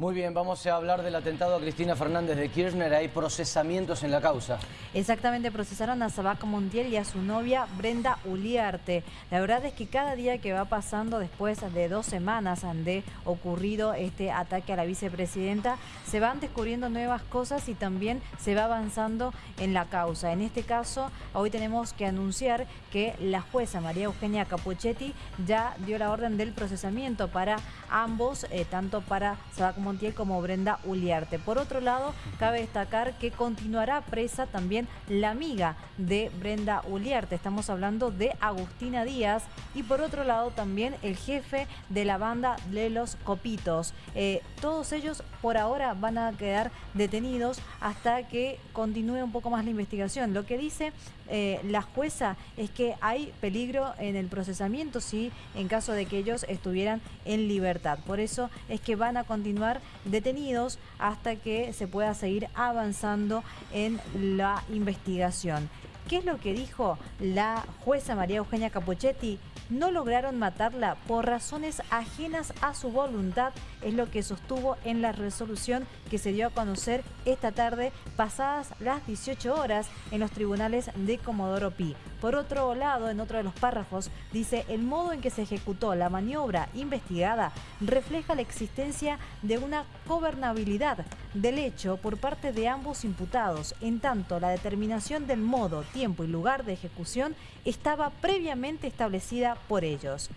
Muy bien, vamos a hablar del atentado a Cristina Fernández de Kirchner. Hay procesamientos en la causa. Exactamente, procesaron a Sabac Montiel y a su novia Brenda Uliarte. La verdad es que cada día que va pasando después de dos semanas de ocurrido este ataque a la vicepresidenta, se van descubriendo nuevas cosas y también se va avanzando en la causa. En este caso, hoy tenemos que anunciar que la jueza María Eugenia Capuchetti ya dio la orden del procesamiento para ambos, eh, tanto para Sabac Montiel Como Brenda Uliarte. Por otro lado, cabe destacar que continuará presa también la amiga de Brenda Uliarte. Estamos hablando de Agustina Díaz y por otro lado también el jefe de la banda de los Copitos. Eh, todos ellos por ahora van a quedar detenidos hasta que continúe un poco más la investigación. Lo que dice eh, la jueza es que hay peligro en el procesamiento si en caso de que ellos estuvieran en libertad. Por eso es que van a continuar detenidos hasta que se pueda seguir avanzando en la investigación. ¿Qué es lo que dijo la jueza María Eugenia Capuchetti? No lograron matarla por razones ajenas a su voluntad, es lo que sostuvo en la resolución que se dio a conocer esta tarde, pasadas las 18 horas, en los tribunales de Comodoro Pi. Por otro lado, en otro de los párrafos, dice el modo en que se ejecutó la maniobra investigada refleja la existencia de una gobernabilidad del hecho por parte de ambos imputados, en tanto la determinación del modo, tiempo y lugar de ejecución estaba previamente establecida por ellos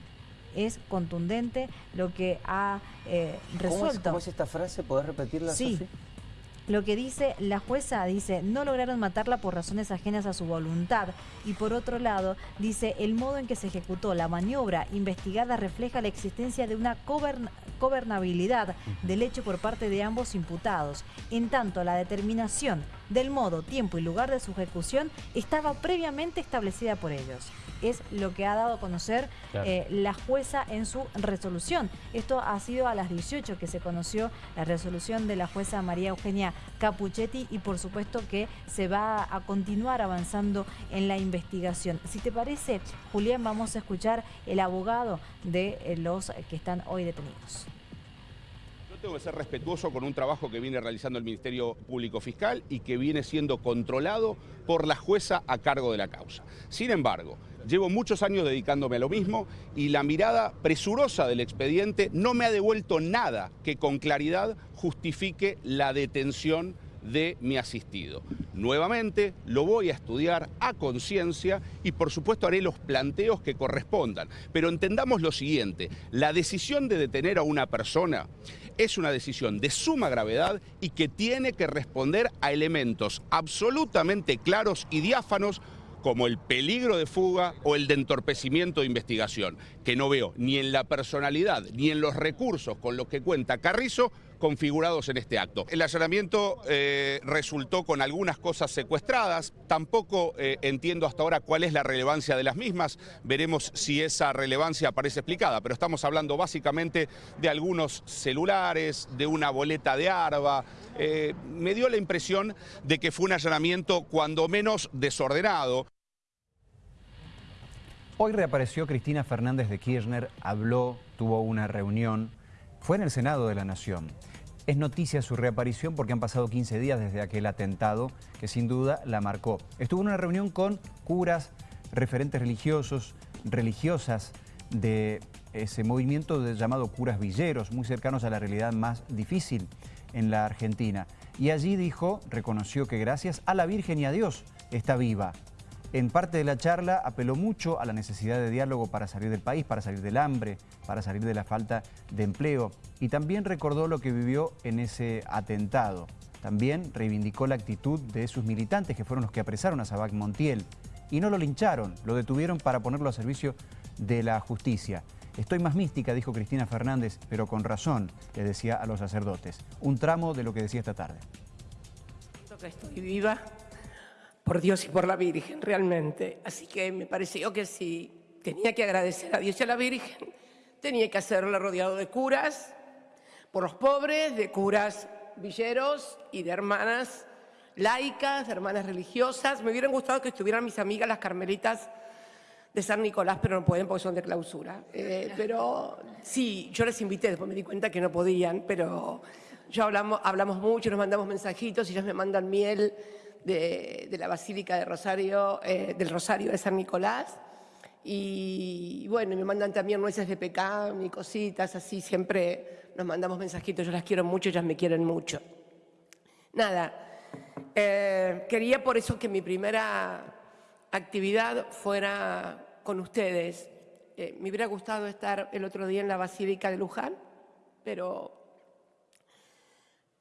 es contundente lo que ha eh, resuelto. ¿Cómo es, esta frase? ¿Podés repetirla, Sí. Lo que dice la jueza, dice, no lograron matarla por razones ajenas a su voluntad. Y por otro lado, dice, el modo en que se ejecutó la maniobra investigada refleja la existencia de una gobernabilidad del hecho por parte de ambos imputados. En tanto, la determinación del modo, tiempo y lugar de su ejecución estaba previamente establecida por ellos. Es lo que ha dado a conocer eh, la jueza en su resolución. Esto ha sido a las 18 que se conoció la resolución de la jueza María Eugenia Capuchetti y por supuesto que se va a continuar avanzando en la investigación. Si te parece, Julián, vamos a escuchar el abogado de eh, los que están hoy detenidos tengo que ser respetuoso con un trabajo que viene realizando el Ministerio Público Fiscal y que viene siendo controlado por la jueza a cargo de la causa. Sin embargo, llevo muchos años dedicándome a lo mismo y la mirada presurosa del expediente no me ha devuelto nada que con claridad justifique la detención de mi asistido. Nuevamente lo voy a estudiar a conciencia y por supuesto haré los planteos que correspondan. Pero entendamos lo siguiente, la decisión de detener a una persona es una decisión de suma gravedad y que tiene que responder a elementos absolutamente claros y diáfanos como el peligro de fuga o el de entorpecimiento de investigación, que no veo ni en la personalidad ni en los recursos con los que cuenta Carrizo configurados en este acto. El allanamiento eh, resultó con algunas cosas secuestradas, tampoco eh, entiendo hasta ahora cuál es la relevancia de las mismas, veremos si esa relevancia aparece explicada, pero estamos hablando básicamente de algunos celulares, de una boleta de ARBA, eh, me dio la impresión de que fue un allanamiento cuando menos desordenado. Hoy reapareció Cristina Fernández de Kirchner, habló, tuvo una reunión, fue en el Senado de la Nación. Es noticia su reaparición porque han pasado 15 días desde aquel atentado que sin duda la marcó. Estuvo en una reunión con curas, referentes religiosos, religiosas de ese movimiento llamado curas villeros, muy cercanos a la realidad más difícil en la Argentina. Y allí dijo, reconoció que gracias a la Virgen y a Dios está viva. En parte de la charla apeló mucho a la necesidad de diálogo para salir del país, para salir del hambre, para salir de la falta de empleo. Y también recordó lo que vivió en ese atentado. También reivindicó la actitud de sus militantes, que fueron los que apresaron a Sabac Montiel. Y no lo lincharon, lo detuvieron para ponerlo a servicio de la justicia. Estoy más mística, dijo Cristina Fernández, pero con razón, le decía a los sacerdotes. Un tramo de lo que decía esta tarde. estoy viva por Dios y por la Virgen, realmente. Así que me pareció que si tenía que agradecer a Dios y a la Virgen, tenía que hacerlo rodeado de curas, por los pobres, de curas villeros y de hermanas laicas, de hermanas religiosas. Me hubieran gustado que estuvieran mis amigas las carmelitas de San Nicolás, pero no pueden porque son de clausura. Eh, pero sí, yo les invité, después me di cuenta que no podían, pero yo hablamos, hablamos mucho, nos mandamos mensajitos, ellos me mandan miel de, la Basílica de Rosario, eh, del Rosario de San Nicolás. Y bueno, me mandan también nueces de pecado y cositas, así siempre nos mandamos mensajitos, yo las quiero mucho, ellas me quieren mucho. Nada, eh, quería por eso que mi primera actividad fuera con ustedes. Eh, me hubiera gustado estar el otro día en la Basílica de Luján, pero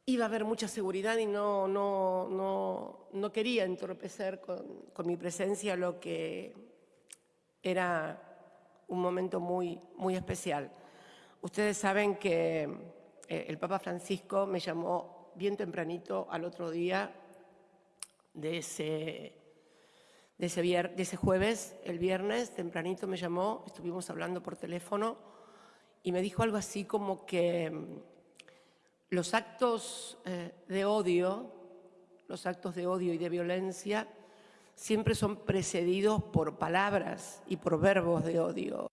iba a haber mucha seguridad y no, no, no, no quería entorpecer con, con, mi presencia lo que era un momento muy, muy especial. Ustedes saben que eh, el Papa Francisco me llamó bien tempranito al otro día de ese, de ese, vier, de ese jueves, el viernes, tempranito me llamó, estuvimos hablando por teléfono y me dijo algo así como que los actos eh, de odio, los actos de odio y de violencia siempre son precedidos por palabras y por verbos de odio.